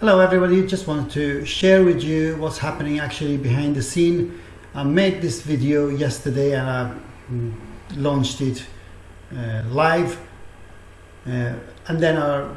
Hello everybody, just wanted to share with you what's happening actually behind the scene. I made this video yesterday and I mm, launched it uh, live uh, and then I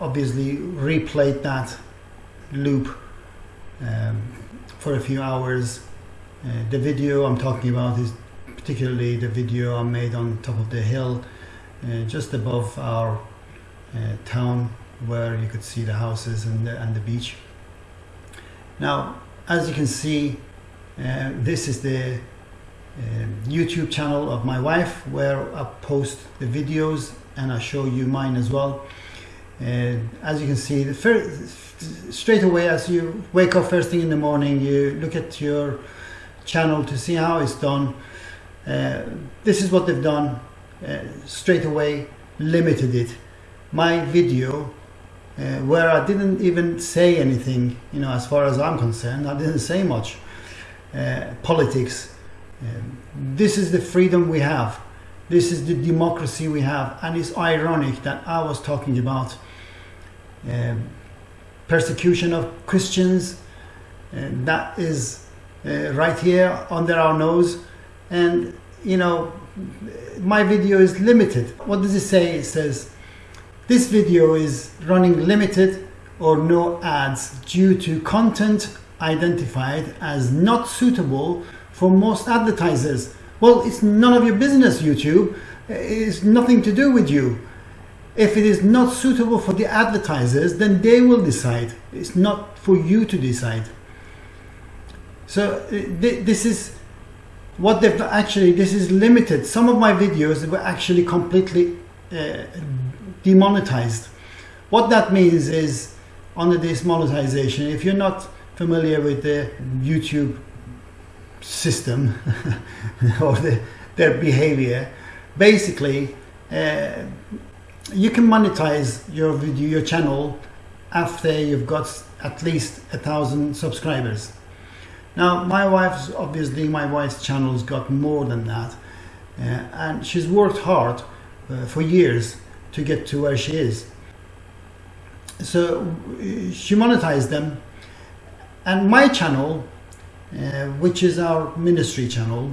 obviously replayed that loop um, for a few hours. Uh, the video I'm talking about is particularly the video I made on top of the hill uh, just above our uh, town where you could see the houses and the, and the beach. Now, as you can see, uh, this is the uh, YouTube channel of my wife where I post the videos and I show you mine as well. Uh, as you can see, the first, straight away as you wake up first thing in the morning, you look at your channel to see how it's done. Uh, this is what they've done. Uh, straight away limited it. My video uh, where I didn't even say anything, you know, as far as I'm concerned, I didn't say much. Uh, politics. Um, this is the freedom we have. This is the democracy we have. And it's ironic that I was talking about um, persecution of Christians. And that is uh, right here under our nose. And, you know, my video is limited. What does it say? It says, this video is running limited or no ads due to content identified as not suitable for most advertisers. Well, it's none of your business, YouTube. It's nothing to do with you. If it is not suitable for the advertisers, then they will decide. It's not for you to decide. So uh, this is what they've actually, this is limited. Some of my videos were actually completely uh, demonetized. What that means is under this monetization, if you're not familiar with the YouTube system or the, their behavior, basically uh, you can monetize your video, your channel after you've got at least a thousand subscribers. Now my wife's obviously my wife's channel's got more than that uh, and she's worked hard uh, for years to get to where she is. So she monetized them and my channel, uh, which is our ministry channel,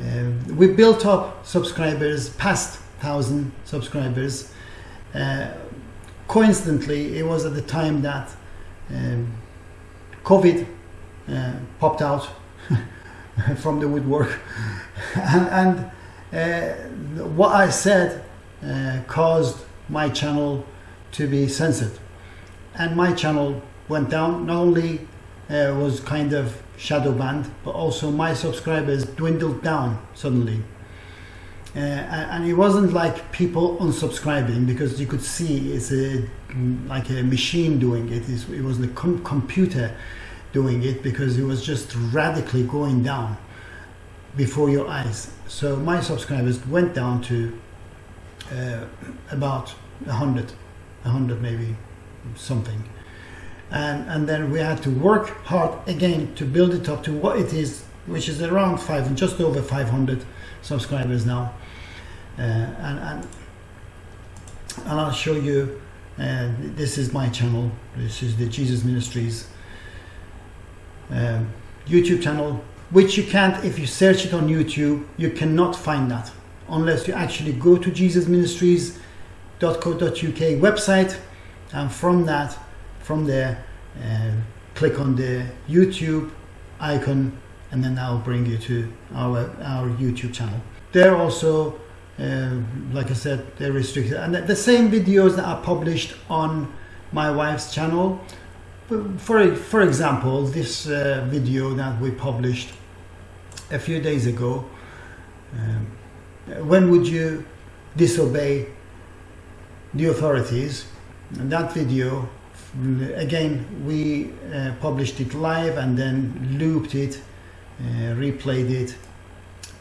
uh, we built up subscribers past 1000 subscribers. Uh, coincidentally, it was at the time that um, COVID uh, popped out from the woodwork and, and uh, what I said uh, caused my channel to be censored. And my channel went down. Not only uh, was kind of shadow banned but also my subscribers dwindled down suddenly. Uh, and it wasn't like people unsubscribing because you could see it's a like a machine doing it. It was the com computer doing it because it was just radically going down before your eyes. So my subscribers went down to uh, about a hundred, a hundred maybe something. And, and then we had to work hard again to build it up to what it is, which is around five, just over 500 subscribers now. Uh, and, and, and I'll show you, uh, this is my channel, this is the Jesus Ministries um, YouTube channel, which you can't, if you search it on YouTube, you cannot find that unless you actually go to jesusministries.co.uk website and from that from there uh, click on the YouTube icon and then will bring you to our our YouTube channel. They're also uh, like I said they're restricted. And the same videos that are published on my wife's channel. For for example this uh, video that we published a few days ago um, when would you disobey the authorities? That video again we uh, published it live and then looped it uh, replayed it.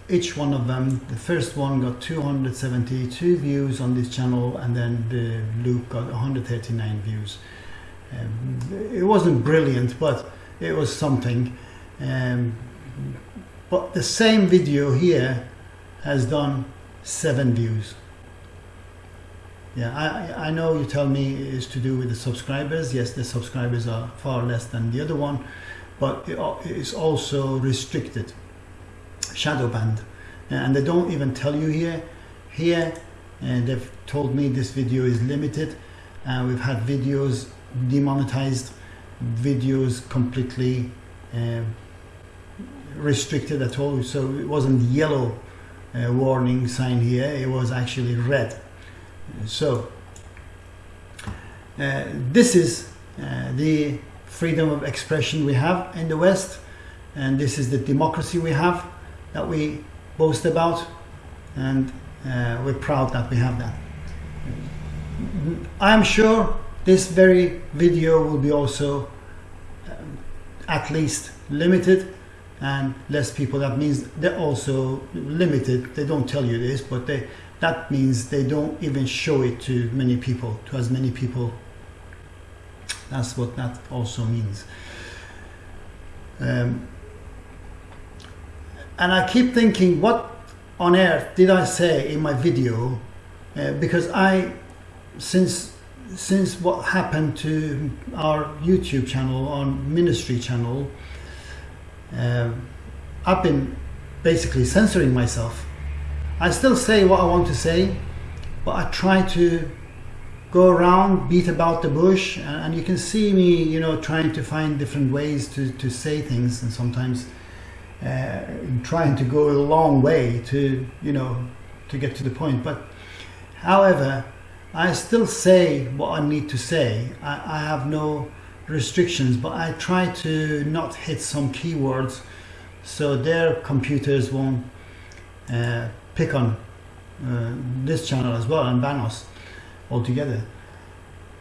Each one of them the first one got 272 views on this channel and then the loop got 139 views. Um, it wasn't brilliant but it was something. Um, but the same video here has done seven views. Yeah, I, I know you tell me it's to do with the subscribers. Yes, the subscribers are far less than the other one, but it's also restricted, shadow banned. And they don't even tell you here. Here, and they've told me this video is limited. And we've had videos demonetized, videos completely uh, restricted at all. So it wasn't yellow uh, warning sign here, it was actually red. So uh, this is uh, the freedom of expression we have in the West and this is the democracy we have that we boast about and uh, we're proud that we have that. I'm sure this very video will be also um, at least limited and less people that means they're also limited. They don't tell you this but they that means they don't even show it to many people to as many people. That's what that also means. Um, and I keep thinking what on earth did I say in my video? Uh, because I since since what happened to our YouTube channel on ministry channel uh, I've been basically censoring myself. I still say what I want to say, but I try to go around, beat about the bush, and, and you can see me, you know, trying to find different ways to, to say things, and sometimes uh, trying to go a long way to, you know, to get to the point. But however, I still say what I need to say. I, I have no restrictions, but I try to not hit some keywords so their computers won't uh, pick on uh, this channel as well and ban us altogether.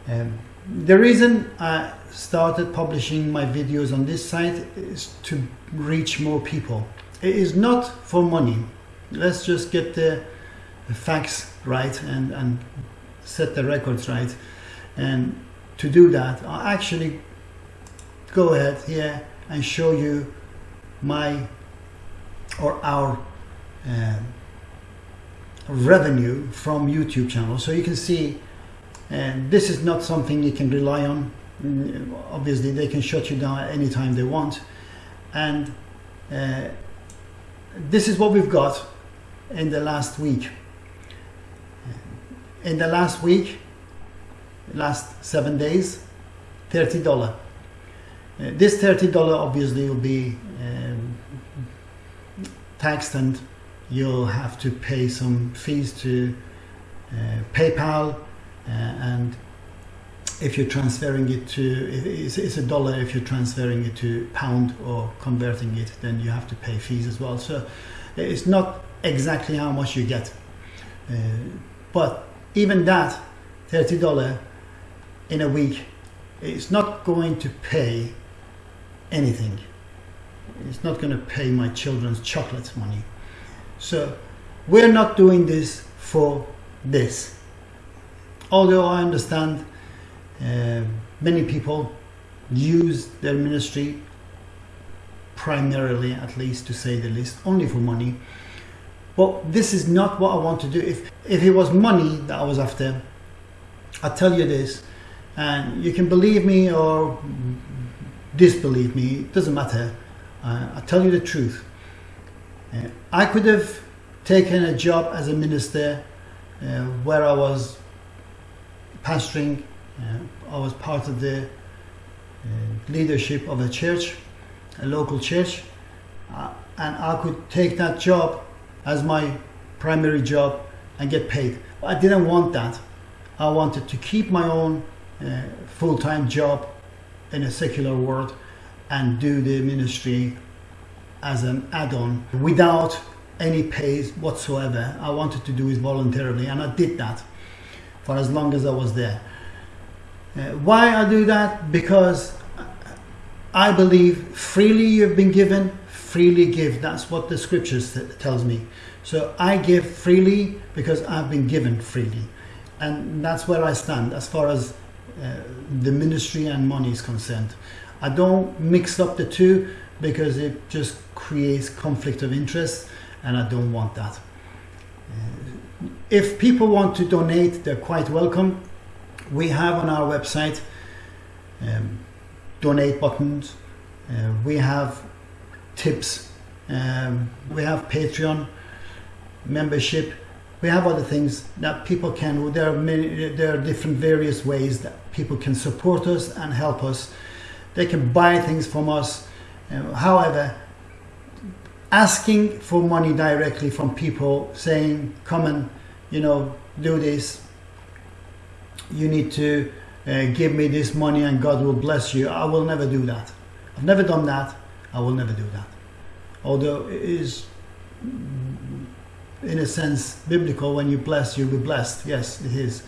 Um, the reason I started publishing my videos on this site is to reach more people. It is not for money. Let's just get the facts right and, and set the records right. And to do that, I'll actually go ahead here and show you my or our uh, revenue from YouTube channel. So you can see and uh, this is not something you can rely on. Mm, obviously they can shut you down at any time they want. And uh, this is what we've got in the last week. In the last week, last seven days, $30. Uh, this $30 obviously will be um, taxed and you'll have to pay some fees to uh, PayPal uh, and if you're transferring it to it's, it's, a dollar if you're transferring it to pound or converting it then you have to pay fees as well so it's not exactly how much you get uh, but even that $30 in a week it's not going to pay anything. It's not going to pay my children's chocolate money. So we're not doing this for this. Although I understand uh, many people use their ministry primarily, at least to say the least, only for money. But this is not what I want to do. If, if it was money that I was after, I tell you this, and you can believe me or disbelieve me, it doesn't matter. Uh, I tell you the truth. Uh, I could have taken a job as a minister uh, where I was pastoring, uh, I was part of the uh, leadership of a church, a local church, uh, and I could take that job as my primary job and get paid. But I didn't want that. I wanted to keep my own full-time job in a secular world and do the ministry as an add-on without any pay whatsoever. I wanted to do it voluntarily and I did that for as long as I was there. Uh, why I do that? Because I believe freely you've been given, freely give. That's what the scriptures tells me. So I give freely because I've been given freely. And that's where I stand as far as uh, the ministry and money is concerned. I don't mix up the two because it just creates conflict of interest and I don't want that. Uh, if people want to donate, they're quite welcome. We have on our website um, donate buttons. Uh, we have tips. Um, we have Patreon membership. We have other things that people can. There are many. There are different various ways that people can support us and help us. They can buy things from us. Uh, however, asking for money directly from people, saying, "Come and you know do this," you need to uh, give me this money and God will bless you. I will never do that. I've never done that. I will never do that. Although it is, in a sense, biblical. When you bless, you'll be blessed. Yes, it is.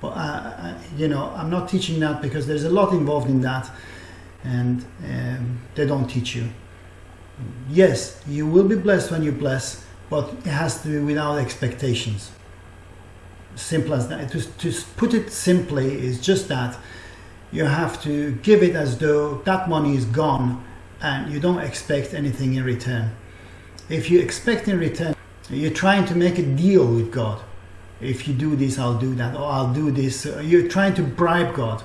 But uh, you know, I'm not teaching that because there's a lot involved in that, and um, they don't teach you. Yes, you will be blessed when you bless, but it has to be without expectations simple as that. To, to put it simply is just that you have to give it as though that money is gone and you don't expect anything in return. If you expect in return, you're trying to make a deal with God. If you do this, I'll do that, or I'll do this. You're trying to bribe God.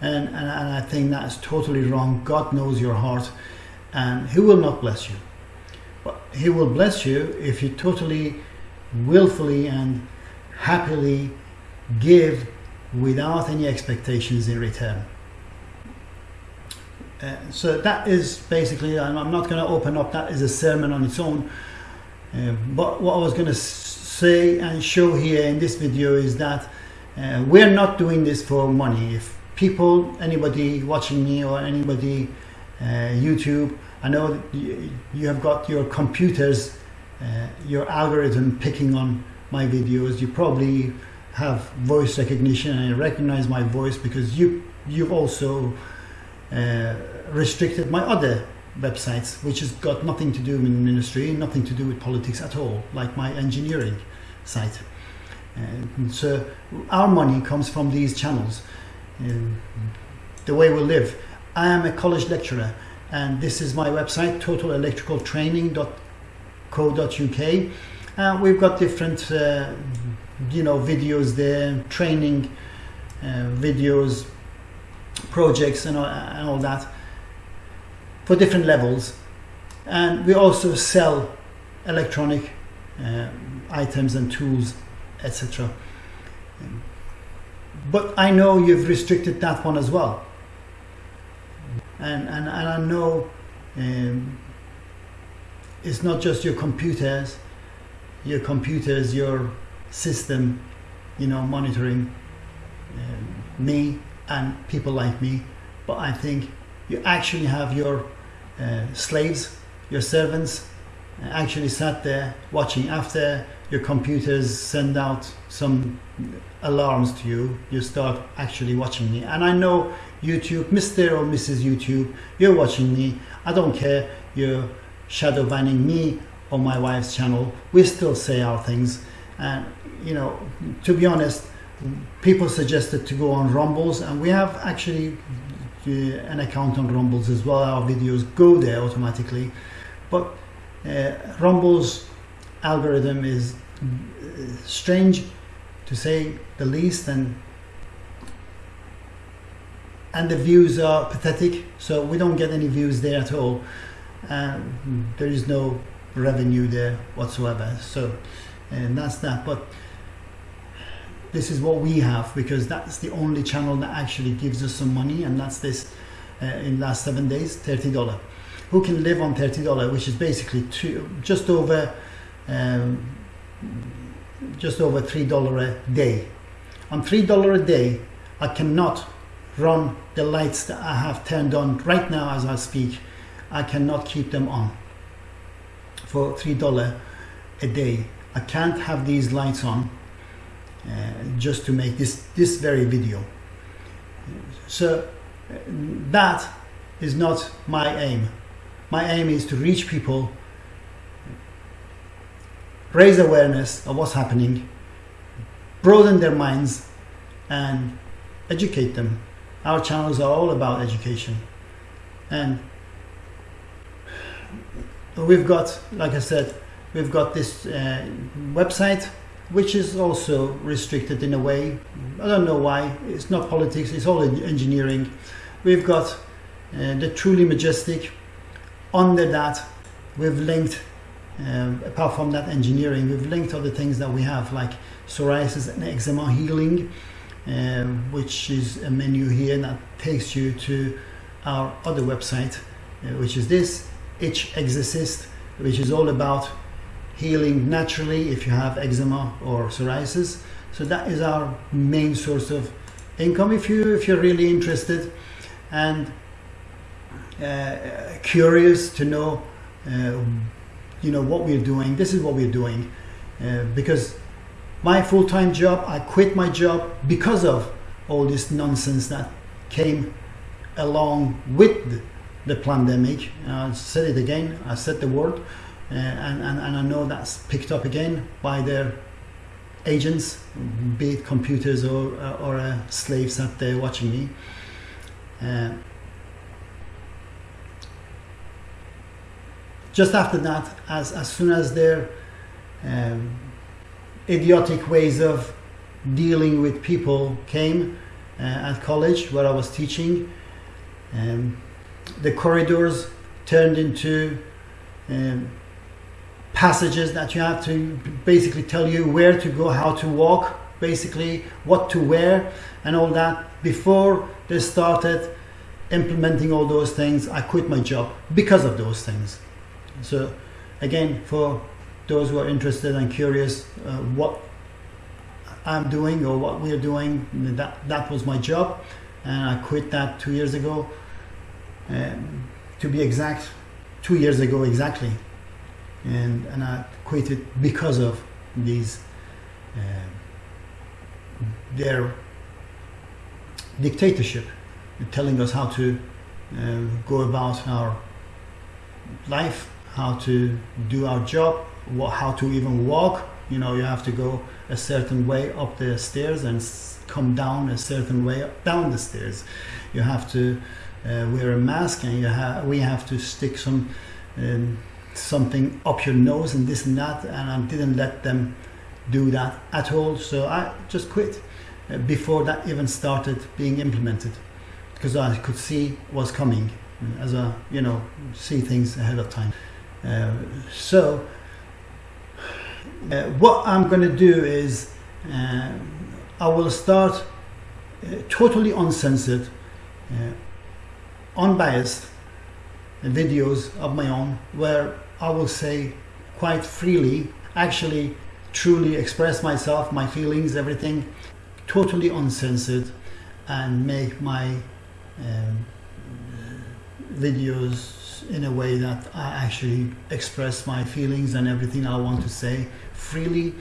And, and, and I think that's totally wrong. God knows your heart and He will not bless you. But He will bless you if you totally, willfully, and happily give without any expectations in return. Uh, so that is basically, I'm, I'm not going to open up that is a sermon on its own, uh, but what I was going to say and show here in this video is that uh, we're not doing this for money. If people, anybody watching me or anybody uh, YouTube, I know you, you have got your computers, uh, your algorithm picking on my videos, you probably have voice recognition and recognize my voice because you you've also uh, restricted my other websites which has got nothing to do with ministry nothing to do with politics at all like my engineering site. And so our money comes from these channels the way we live. I am a college lecturer and this is my website totalelectricaltraining.co.uk uh, we've got different, uh, you know, videos there, training uh, videos, projects and all, and all that for different levels. And we also sell electronic uh, items and tools, etc. But I know you've restricted that one as well. And, and, and I know um, it's not just your computers, your computers, your system, you know, monitoring uh, me and people like me. But I think you actually have your slaves, your servants, uh, actually sat there watching after your computers send out some alarms to you you start actually watching me and i know youtube mr or mrs youtube you're watching me i don't care you're shadow banning me on my wife's channel. We still say our things. And, you know, to be honest, people suggested to go on Rumbles, and we have actually uh, an account on Rumbles as well. Our videos go there automatically. But uh, Rumble's algorithm is uh, strange to say the least and and the views are pathetic so we don't get any views there at all and there is no revenue there whatsoever. So, and that's that. But this is what we have because that's the only channel that actually gives us some money, and that's this uh, in last seven days, thirty dollar. Who can live on thirty dollar, which is basically two, just over, um, just over three dollar a day. On three dollar a day, I cannot run the lights that I have turned on right now as I speak. I cannot keep them on for three dollar a day. I can't have these lights on just to make this this very video. So that is not my aim. My aim is to reach people, raise awareness of what's happening, broaden their minds, and educate them. Our channels are all about education. And we've got, like I said, we've got this uh, website which is also restricted in a way. I don't know why. It's not politics, it's all engineering. We've got uh, the truly majestic. Under that, we've linked, um, apart from that engineering, we've linked other things that we have, like psoriasis and eczema healing, uh, which is a menu here that takes you to our other website, uh, which is this Itch Exorcist, which is all about healing naturally if you have eczema or psoriasis. So that is our main source of income if you if you're really interested and uh, curious to know uh, you know what we're doing. This is what we're doing uh, because my full-time job, I quit my job because of all this nonsense that came along with the pandemic. I said it again, I said the word, uh, and, and, and I know that's picked up again by their agents, be it computers or, or uh, slaves that they're watching me. Uh, just after that, as, as soon as their um, idiotic ways of dealing with people came uh, at college where I was teaching, um, the corridors turned into um, passages that you have to basically tell you where to go, how to walk, basically what to wear, and all that. Before they started implementing all those things, I quit my job because of those things. So, again, for those who are interested and curious, uh, what I'm doing or what we're doing, that that was my job, and I quit that two years ago um, to be exact, two years ago exactly. And, and I quit it because of these, uh, their dictatorship, telling us how to uh, go about our life, how to do our job, how to even walk. You know, you have to go a certain way up the stairs and come down a certain way down the stairs. You have to uh, wear a mask and you ha we have to stick some um, something up your nose and this and that and I didn't let them do that at all. So I just quit uh, before that even started being implemented because I could see what's coming as a you know see things ahead of time. Uh, so uh, what I'm going to do is uh, I will start uh, totally uncensored unbiased videos of my own where I will say quite freely, actually truly express myself, my feelings, everything, totally uncensored and make my um, videos in a way that I actually express my feelings and everything I want to say freely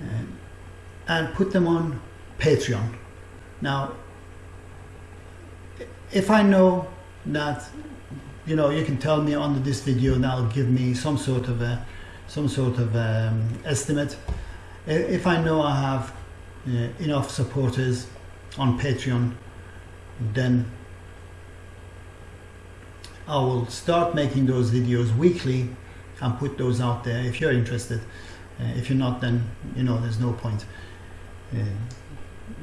um, and put them on Patreon. Now if I know that you know you can tell me under this video and that'll give me some sort of a some sort of um, estimate. If I know I have uh, enough supporters on Patreon then I will start making those videos weekly and put those out there. If you're interested uh, if you're not then you know there's no point. Uh,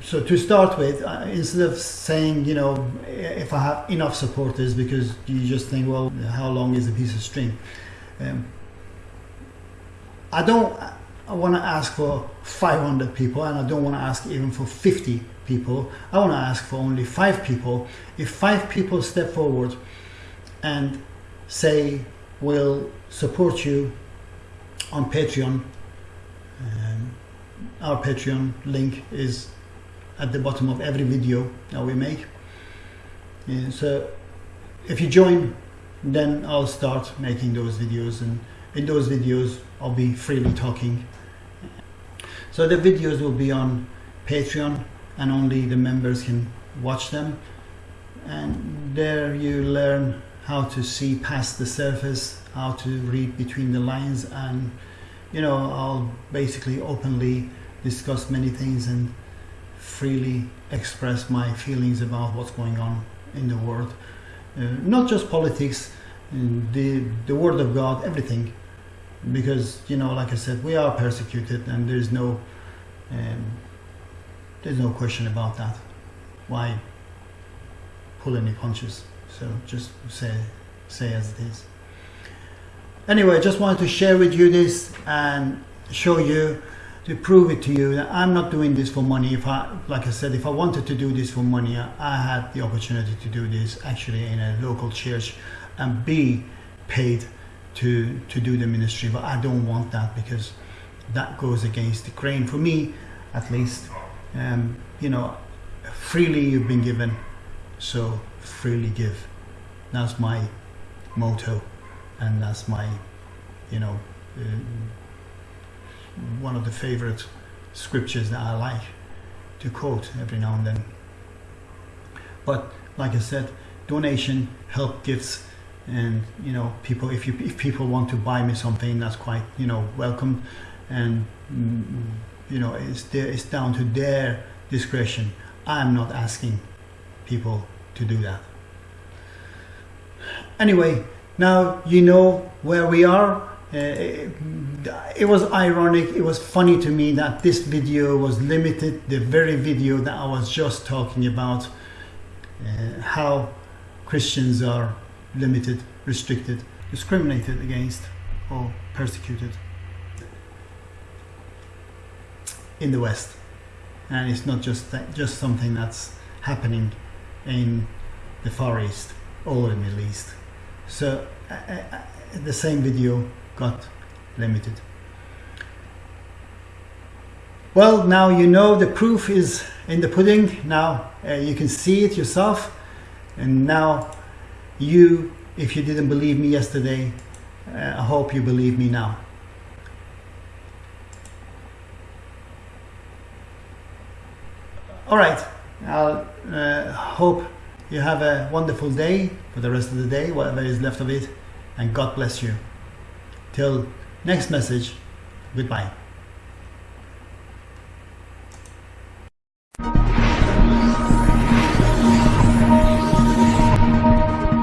so to start with, uh, instead of saying, you know, if I have enough supporters, because you just think, well, how long is a piece of string? Um, I don't I want to ask for 500 people and I don't want to ask even for 50 people. I want to ask for only five people. If five people step forward and say, we'll support you on Patreon, um, our Patreon link is at the bottom of every video that we make. Yeah, so if you join, then I'll start making those videos and in those videos I'll be freely talking. So the videos will be on Patreon and only the members can watch them. And there you learn how to see past the surface, how to read between the lines and you know, I'll basically openly discuss many things and freely express my feelings about what's going on in the world. Uh, not just politics, the, the Word of God, everything. because you know like i said we are persecuted and there's no um, there's no question about that why pull any punches so just say say as it is anyway just wanted to share with you this and show you to prove it to you that I'm not doing this for money. If I like I said if I wanted to do this for money I had the opportunity to do this actually in a local church and be paid to to do the ministry. But I don't want that because that goes against the grain. For me at least um, you know freely you've been given so freely give. That's my motto and that's my you know uh, one of the favorite scriptures that I like to quote every now and then. But like I said donation help gifts and you know people if you if people want to buy me something that's quite you know welcome. And mm, you know it's there it's down to their discretion. I'm not asking people to do that. Anyway now you know where we are it, it was ironic it was funny to me that this video was limited the very video that i was just talking about uh, how christians are limited, restricted, discriminated against, or persecuted in the West. And it's not just that, just something that's happening in the Far East or the Middle East. So uh, uh, the same video got limited. Well, now you know the proof is in the pudding. Now uh, you can see it yourself. And now you, if you didn't believe me yesterday, uh, I hope you believe me now. All right, I'll uh, hope you have a wonderful day for the rest of the day, whatever is left of it, and God bless you. Till next message, goodbye.